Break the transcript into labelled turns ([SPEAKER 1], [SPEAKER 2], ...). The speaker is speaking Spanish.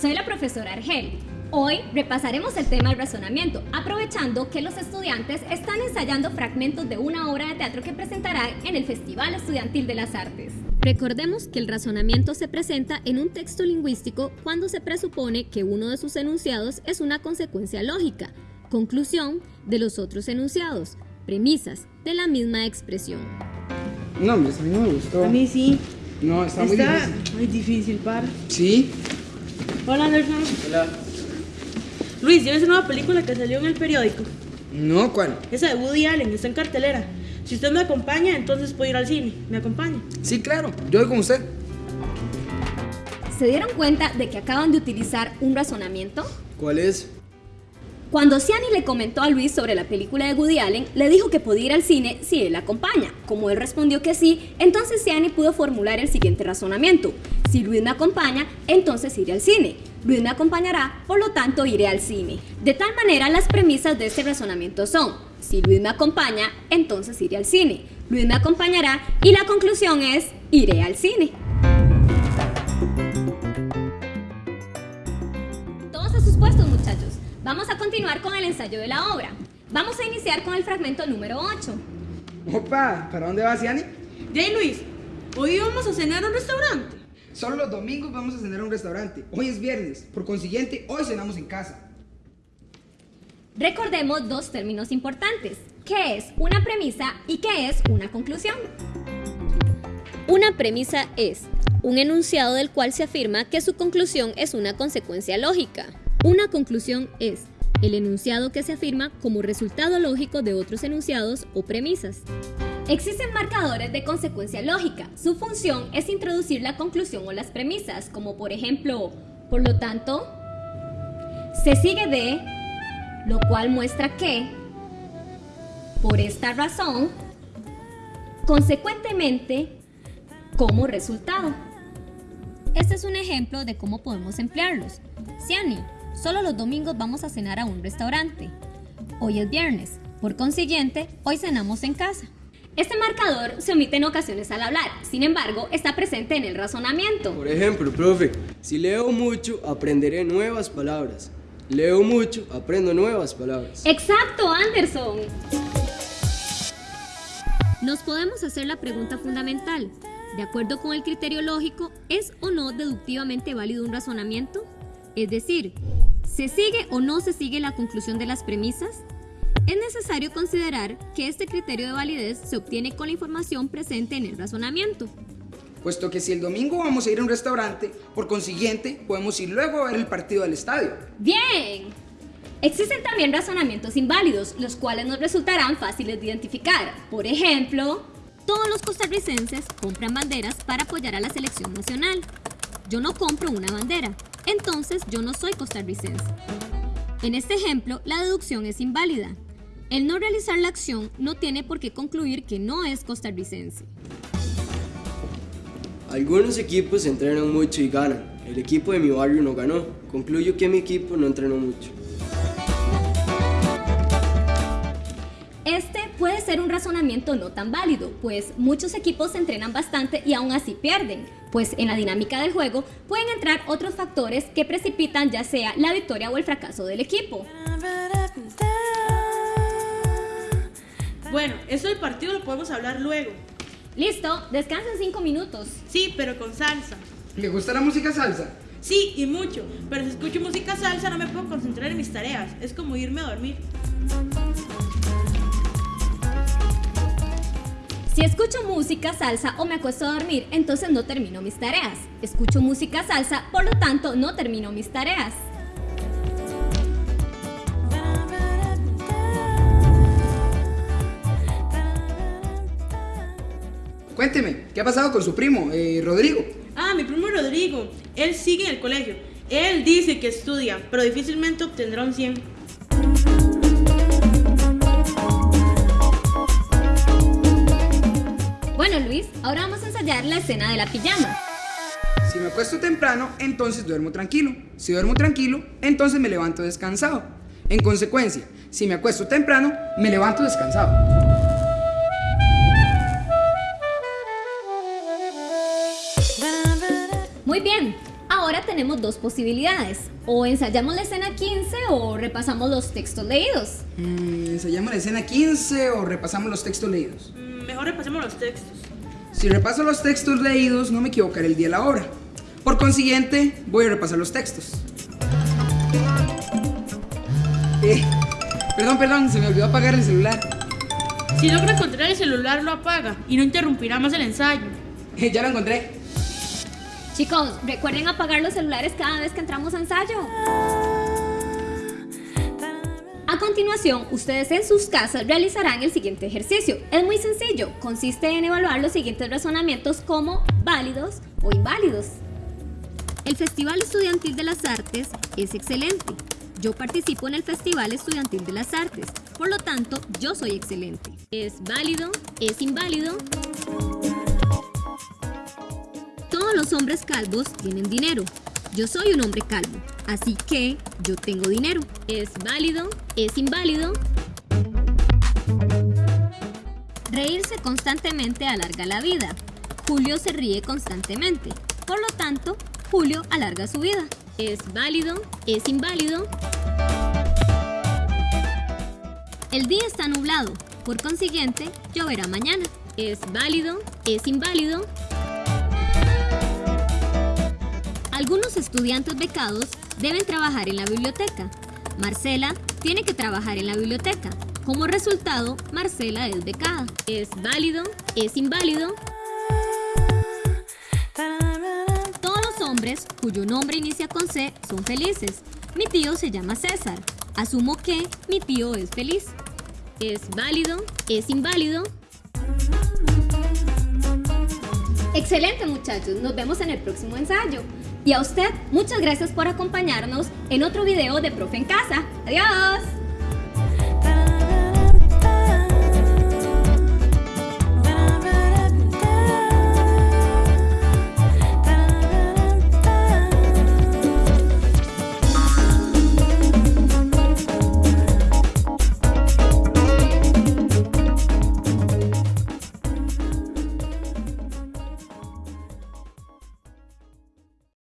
[SPEAKER 1] soy la profesora Argel. Hoy repasaremos el tema del razonamiento, aprovechando que los estudiantes están ensayando fragmentos de una obra de teatro que presentará en el Festival Estudiantil de las Artes. Recordemos que el razonamiento se presenta en un texto lingüístico cuando se presupone que uno de sus enunciados es una consecuencia lógica, conclusión de los otros enunciados, premisas de la misma expresión.
[SPEAKER 2] No, a mí no me gustó.
[SPEAKER 3] A mí sí.
[SPEAKER 2] No, está, muy
[SPEAKER 3] Está
[SPEAKER 2] difícil.
[SPEAKER 3] muy difícil, par.
[SPEAKER 2] Sí.
[SPEAKER 3] Hola, Anderson.
[SPEAKER 2] Hola.
[SPEAKER 3] Luis, ¿ya ves una nueva película que salió en el periódico?
[SPEAKER 2] No, ¿cuál?
[SPEAKER 3] Esa de Woody Allen, está en cartelera. Si usted me acompaña, entonces puedo ir al cine. ¿Me acompaña?
[SPEAKER 2] Sí, claro. Yo voy con usted.
[SPEAKER 1] ¿Se dieron cuenta de que acaban de utilizar un razonamiento?
[SPEAKER 2] ¿Cuál es?
[SPEAKER 1] Cuando Ciani le comentó a Luis sobre la película de Woody Allen, le dijo que podía ir al cine si él la acompaña. Como él respondió que sí, entonces Ciani pudo formular el siguiente razonamiento. Si Luis me acompaña, entonces iré al cine. Luis me acompañará, por lo tanto iré al cine. De tal manera, las premisas de este razonamiento son, si Luis me acompaña, entonces iré al cine. Luis me acompañará y la conclusión es, iré al cine. Vamos a continuar con el ensayo de la obra. Vamos a iniciar con el fragmento número 8.
[SPEAKER 2] Opa, ¿para dónde vas, Yanni?
[SPEAKER 3] Jay Luis, hoy vamos a cenar a un restaurante.
[SPEAKER 2] Solo los domingos vamos a cenar a un restaurante. Hoy es viernes. Por consiguiente, hoy cenamos en casa.
[SPEAKER 1] Recordemos dos términos importantes. ¿Qué es una premisa y qué es una conclusión? Una premisa es un enunciado del cual se afirma que su conclusión es una consecuencia lógica. Una conclusión es el enunciado que se afirma como resultado lógico de otros enunciados o premisas. Existen marcadores de consecuencia lógica. Su función es introducir la conclusión o las premisas, como por ejemplo, por lo tanto, se sigue de, lo cual muestra que, por esta razón, consecuentemente, como resultado. Este es un ejemplo de cómo podemos emplearlos. Ciani, solo los domingos vamos a cenar a un restaurante. Hoy es viernes, por consiguiente, hoy cenamos en casa. Este marcador se omite en ocasiones al hablar, sin embargo, está presente en el razonamiento.
[SPEAKER 4] Por ejemplo, profe, si leo mucho, aprenderé nuevas palabras. Leo mucho, aprendo nuevas palabras.
[SPEAKER 1] Exacto, Anderson. Nos podemos hacer la pregunta fundamental. De acuerdo con el criterio lógico, ¿es o no deductivamente válido un razonamiento? Es decir, ¿se sigue o no se sigue la conclusión de las premisas? Es necesario considerar que este criterio de validez se obtiene con la información presente en el razonamiento.
[SPEAKER 2] Puesto que si el domingo vamos a ir a un restaurante, por consiguiente, podemos ir luego a ver el partido del estadio.
[SPEAKER 1] Bien. Existen también razonamientos inválidos, los cuales nos resultarán fáciles de identificar. Por ejemplo, todos los costarricenses compran banderas para apoyar a la selección nacional. Yo no compro una bandera, entonces yo no soy costarricense. En este ejemplo, la deducción es inválida. El no realizar la acción no tiene por qué concluir que no es costarricense.
[SPEAKER 4] Algunos equipos entrenan mucho y ganan. El equipo de mi barrio no ganó. Concluyo que mi equipo no entrenó mucho.
[SPEAKER 1] Ser un razonamiento no tan válido, pues muchos equipos se entrenan bastante y aún así pierden, pues en la dinámica del juego pueden entrar otros factores que precipitan ya sea la victoria o el fracaso del equipo.
[SPEAKER 3] Bueno, eso del partido lo podemos hablar luego.
[SPEAKER 1] Listo, descansen 5 minutos.
[SPEAKER 3] Sí, pero con salsa.
[SPEAKER 2] ¿Le gusta la música salsa?
[SPEAKER 3] Sí, y mucho. Pero si escucho música salsa no me puedo concentrar en mis tareas. Es como irme a dormir.
[SPEAKER 1] Si escucho música salsa o me acuesto a dormir, entonces no termino mis tareas. Escucho música salsa, por lo tanto no termino mis tareas.
[SPEAKER 2] Cuénteme, ¿qué ha pasado con su primo, eh, Rodrigo?
[SPEAKER 3] Ah, mi primo Rodrigo. Él sigue en el colegio. Él dice que estudia, pero difícilmente obtendrá un 100.
[SPEAKER 1] Ahora vamos a ensayar la escena de la pijama.
[SPEAKER 2] Si me acuesto temprano, entonces duermo tranquilo. Si duermo tranquilo, entonces me levanto descansado. En consecuencia, si me acuesto temprano, me levanto descansado.
[SPEAKER 1] Muy bien, Ahora tenemos dos posibilidades. O ensayamos la escena 15 o repasamos los textos leídos.
[SPEAKER 2] Mm, ¿Ensayamos la escena 15 o repasamos los textos leídos?
[SPEAKER 3] Mm, Mejor repasemos los textos.
[SPEAKER 2] Si repaso los textos leídos, no me equivocaré el día y la hora. Por consiguiente, voy a repasar los textos. Eh, perdón, perdón, se me olvidó apagar el celular.
[SPEAKER 3] Si logra encontrar el celular, lo apaga y no interrumpirá más el ensayo.
[SPEAKER 2] Eh, ya lo encontré.
[SPEAKER 1] Chicos, recuerden apagar los celulares cada vez que entramos a ensayo. Continuación, ustedes en sus casas realizarán el siguiente ejercicio. Es muy sencillo, consiste en evaluar los siguientes razonamientos como válidos o inválidos. El Festival Estudiantil de las Artes es excelente. Yo participo en el Festival Estudiantil de las Artes, por lo tanto, yo soy excelente. Es válido, es inválido. Todos los hombres calvos tienen dinero. Yo soy un hombre calvo, así que yo tengo dinero. Es válido, es inválido. Reírse constantemente alarga la vida. Julio se ríe constantemente. Por lo tanto, Julio alarga su vida. Es válido, es inválido. El día está nublado. Por consiguiente, lloverá mañana. Es válido, es inválido. Algunos estudiantes becados deben trabajar en la biblioteca. Marcela tiene que trabajar en la biblioteca. Como resultado, Marcela es becada. Es válido, es inválido. Todos los hombres cuyo nombre inicia con C son felices. Mi tío se llama César. Asumo que mi tío es feliz. Es válido, es inválido. Excelente muchachos, nos vemos en el próximo ensayo. Y a usted, muchas gracias por acompañarnos en otro video de Profe en Casa. Adiós.